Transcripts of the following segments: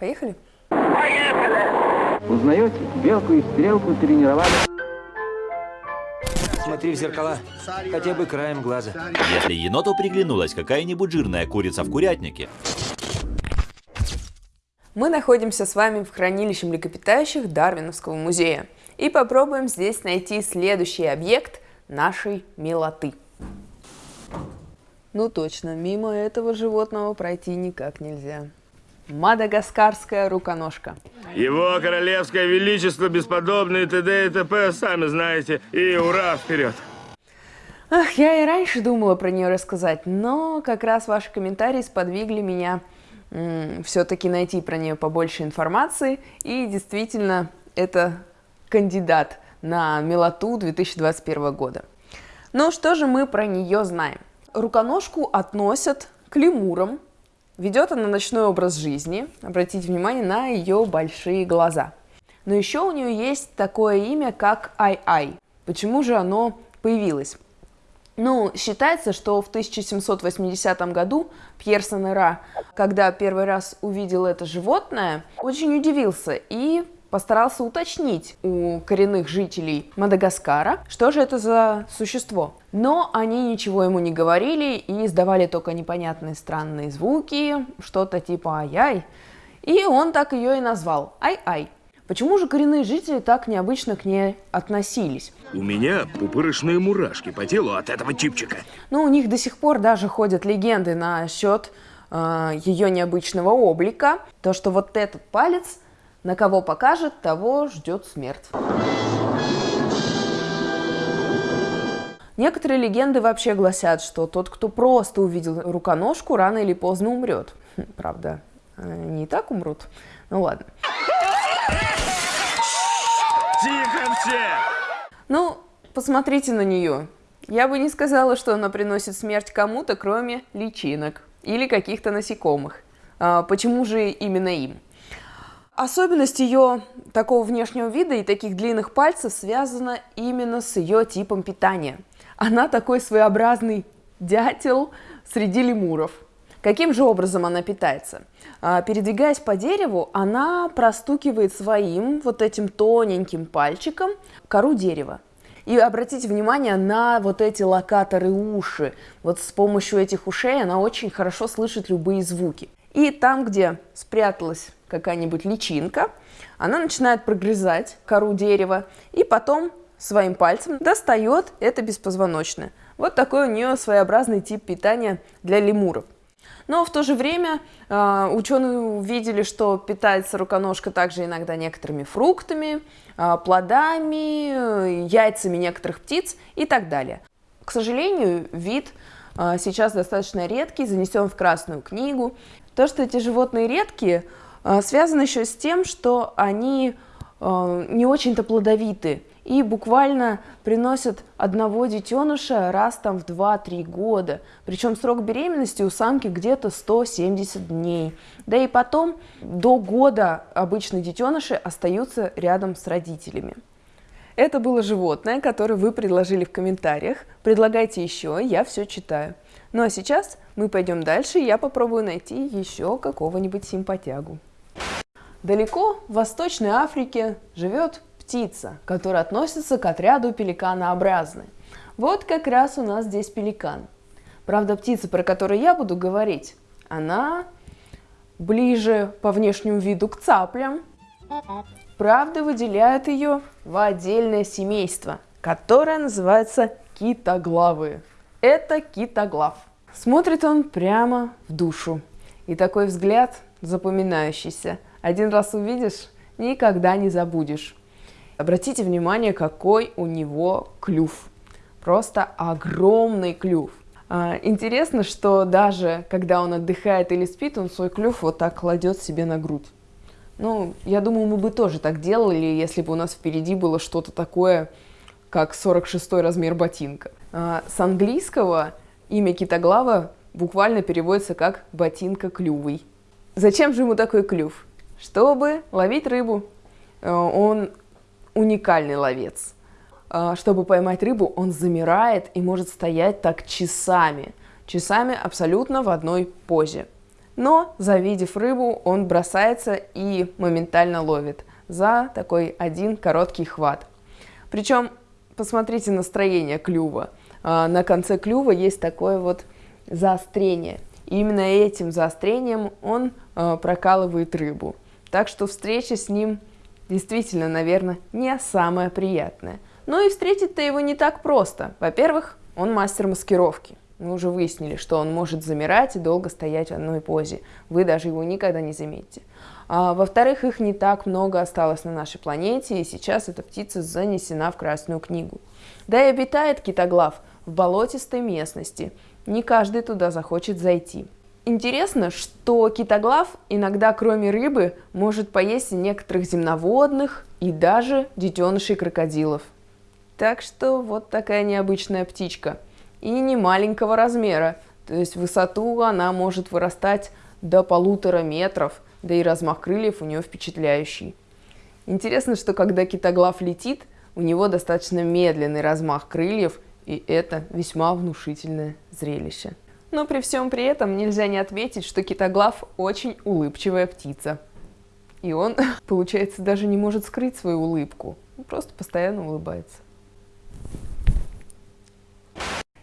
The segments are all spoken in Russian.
Поехали? Узнаете? Белку и стрелку тренировали. Смотри в зеркала, хотя бы краем глаза. Если еноту приглянулась какая-нибудь жирная курица в курятнике, Мы находимся с вами в хранилище млекопитающих Дарвиновского музея и попробуем здесь найти следующий объект нашей милоты. Ну точно, мимо этого животного пройти никак нельзя. Мадагаскарская руконожка. Его королевское величество, бесподобный т.д. и т.п. Сами знаете. И ура, вперед! Ах, я и раньше думала про нее рассказать, но как раз ваши комментарии сподвигли меня все-таки найти про нее побольше информации. И действительно, это кандидат на милоту 2021 года. Но что же мы про нее знаем? Руконожку относят к лемурам. Ведет она ночной образ жизни. Обратите внимание на ее большие глаза. Но еще у нее есть такое имя, как Ай-Ай. Почему же оно появилось? Ну, считается, что в 1780 году Пьер Санера, когда первый раз увидел это животное, очень удивился и постарался уточнить у коренных жителей Мадагаскара, что же это за существо. Но они ничего ему не говорили и издавали только непонятные странные звуки, что-то типа «ай-ай». И он так ее и назвал «ай-ай». Почему же коренные жители так необычно к ней относились? У меня пупырышные мурашки по телу от этого чипчика. Ну, у них до сих пор даже ходят легенды насчет э, ее необычного облика. То, что вот этот палец на кого покажет, того ждет смерть. Некоторые легенды вообще гласят, что тот, кто просто увидел руконожку, рано или поздно умрет. Хм, правда, не так умрут. Ну ладно. Тихо все! Ну, посмотрите на нее. Я бы не сказала, что она приносит смерть кому-то, кроме личинок или каких-то насекомых. А, почему же именно им? Особенность ее такого внешнего вида и таких длинных пальцев связана именно с ее типом питания. Она такой своеобразный дятел среди лемуров. Каким же образом она питается? А, передвигаясь по дереву, она простукивает своим вот этим тоненьким пальчиком кору дерева. И обратите внимание на вот эти локаторы уши. Вот с помощью этих ушей она очень хорошо слышит любые звуки. И там, где спряталась какая-нибудь личинка, она начинает прогрызать кору дерева и потом своим пальцем достает это беспозвоночное. Вот такой у нее своеобразный тип питания для лемуров. Но в то же время э, ученые увидели, что питается руконожка также иногда некоторыми фруктами, э, плодами, э, яйцами некоторых птиц и так далее. К сожалению, вид э, сейчас достаточно редкий, занесен в Красную книгу. То, что эти животные редкие, связано еще с тем, что они э, не очень-то плодовиты и буквально приносят одного детеныша раз там в 2-3 года. Причем срок беременности у самки где-то 170 дней. Да и потом до года обычно детеныши остаются рядом с родителями. Это было животное, которое вы предложили в комментариях. Предлагайте еще, я все читаю. Ну а сейчас мы пойдем дальше, и я попробую найти еще какого-нибудь симпатягу. Далеко в Восточной Африке живет птица, которая относится к отряду пеликанообразной. Вот как раз у нас здесь пеликан. Правда, птица, про которую я буду говорить, она ближе по внешнему виду к цаплям. Правда, выделяют ее в отдельное семейство, которое называется китоглавые. Это китоглав. Смотрит он прямо в душу. И такой взгляд запоминающийся. Один раз увидишь, никогда не забудешь. Обратите внимание, какой у него клюв. Просто огромный клюв. А, интересно, что даже когда он отдыхает или спит, он свой клюв вот так кладет себе на грудь. Ну, я думаю, мы бы тоже так делали, если бы у нас впереди было что-то такое, как 46 размер ботинка. А, с английского имя китоглава буквально переводится как «ботинка клювый». Зачем же ему такой клюв? Чтобы ловить рыбу. Э, он уникальный ловец. А, чтобы поймать рыбу, он замирает и может стоять так часами. Часами абсолютно в одной позе. Но, завидев рыбу, он бросается и моментально ловит за такой один короткий хват. Причем, посмотрите настроение клюва. А, на конце клюва есть такое вот заострение. И именно этим заострением он прокалывает рыбу. Так что встреча с ним действительно, наверное, не самая приятная. Но и встретить-то его не так просто. Во-первых, он мастер маскировки. Мы уже выяснили, что он может замирать и долго стоять в одной позе. Вы даже его никогда не заметите. А, Во-вторых, их не так много осталось на нашей планете, и сейчас эта птица занесена в Красную книгу. Да и обитает китоглав в болотистой местности. Не каждый туда захочет зайти. Интересно, что китоглав иногда, кроме рыбы, может поесть некоторых земноводных и даже детенышей крокодилов. Так что вот такая необычная птичка – и не маленького размера, то есть высоту она может вырастать до полутора метров, да и размах крыльев у нее впечатляющий. Интересно, что когда китоглав летит, у него достаточно медленный размах крыльев, и это весьма внушительное зрелище. Но при всем при этом нельзя не отметить, что китоглав очень улыбчивая птица. И он, получается, даже не может скрыть свою улыбку, просто постоянно улыбается.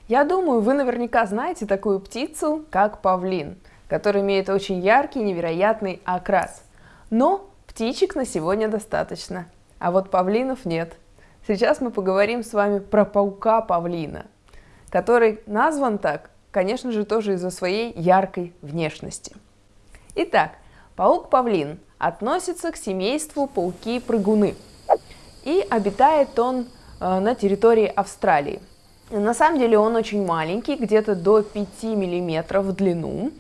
Я думаю, вы наверняка знаете такую птицу, как павлин, который имеет очень яркий, невероятный окрас. Но птичек на сегодня достаточно, а вот павлинов нет. Сейчас мы поговорим с вами про паука-павлина, который назван так, конечно же, тоже из-за своей яркой внешности. Итак, паук-павлин относится к семейству пауки-прыгуны. И обитает он э, на территории Австралии. На самом деле он очень маленький, где-то до 5 мм в длину.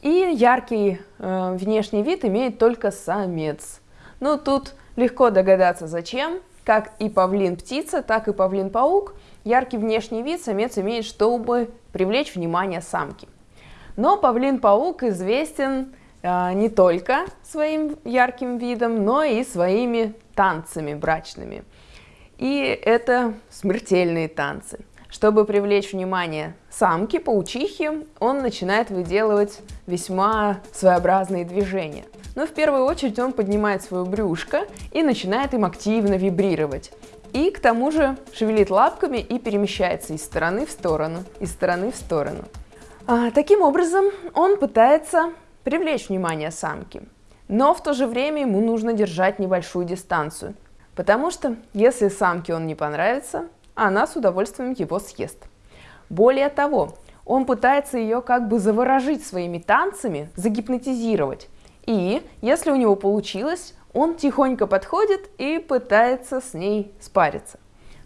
И яркий э, внешний вид имеет только самец. Ну, тут легко догадаться, зачем. Как и павлин-птица, так и павлин-паук, яркий внешний вид самец имеет, чтобы привлечь внимание самки. Но павлин-паук известен э, не только своим ярким видом, но и своими танцами брачными. И это смертельные танцы. Чтобы привлечь внимание самки, паучихи, он начинает выделывать весьма своеобразные движения. Но в первую очередь он поднимает свое брюшко и начинает им активно вибрировать. И к тому же шевелит лапками и перемещается из стороны в сторону, из стороны в сторону. А, таким образом, он пытается привлечь внимание самки. Но в то же время ему нужно держать небольшую дистанцию. Потому что если самке он не понравится, она с удовольствием его съест. Более того, он пытается ее как бы заворожить своими танцами, загипнотизировать. И если у него получилось, он тихонько подходит и пытается с ней спариться.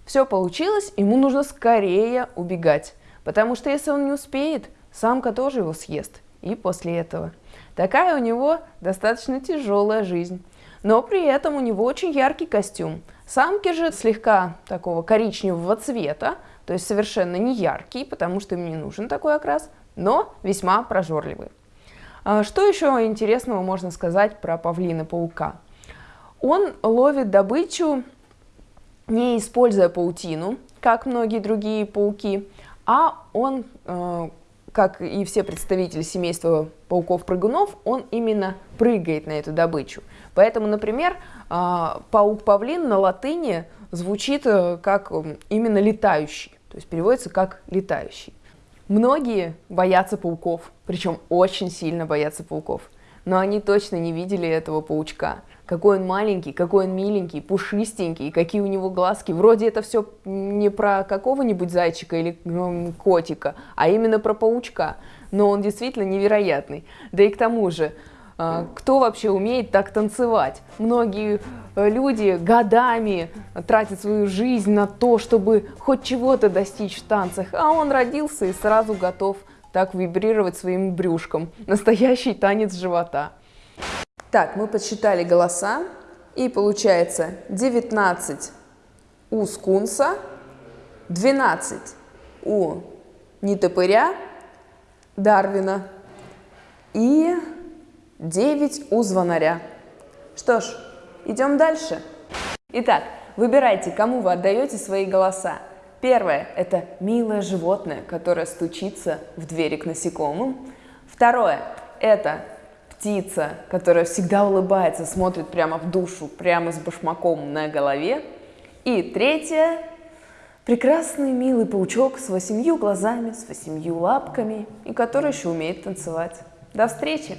Все получилось, ему нужно скорее убегать, потому что если он не успеет, самка тоже его съест. И после этого. Такая у него достаточно тяжелая жизнь. Но при этом у него очень яркий костюм. Самки же слегка такого коричневого цвета, то есть совершенно не яркий, потому что им не нужен такой окрас, но весьма прожорливый. А что еще интересного можно сказать про павлина-паука? Он ловит добычу, не используя паутину, как многие другие пауки, а он, э, как и все представители семейства пауков-прыгунов, он именно прыгает на эту добычу. Поэтому, например, а, паук-павлин на латыни звучит э, как именно летающий, то есть переводится как летающий. Многие боятся пауков, причем очень сильно боятся пауков, но они точно не видели этого паучка. Какой он маленький, какой он миленький, пушистенький, какие у него глазки. Вроде это все не про какого-нибудь зайчика или котика, а именно про паучка. Но он действительно невероятный. Да и к тому же, кто вообще умеет так танцевать? Многие э, люди годами тратят свою жизнь на то, чтобы хоть чего-то достичь в танцах, а он родился и сразу готов так вибрировать своим брюшком. Настоящий танец живота. Так, мы подсчитали голоса, и получается 19 у скунса, 12 у нетопыря Дарвина и 9 у звонаря. Что ж, идем дальше. Итак, выбирайте, кому вы отдаете свои голоса. Первое – это милое животное, которое стучится в двери к насекомым. Второе – это птица, которая всегда улыбается, смотрит прямо в душу, прямо с башмаком на голове. И третья – прекрасный милый паучок с восемью глазами, с восемью лапками, и который еще умеет танцевать. До встречи!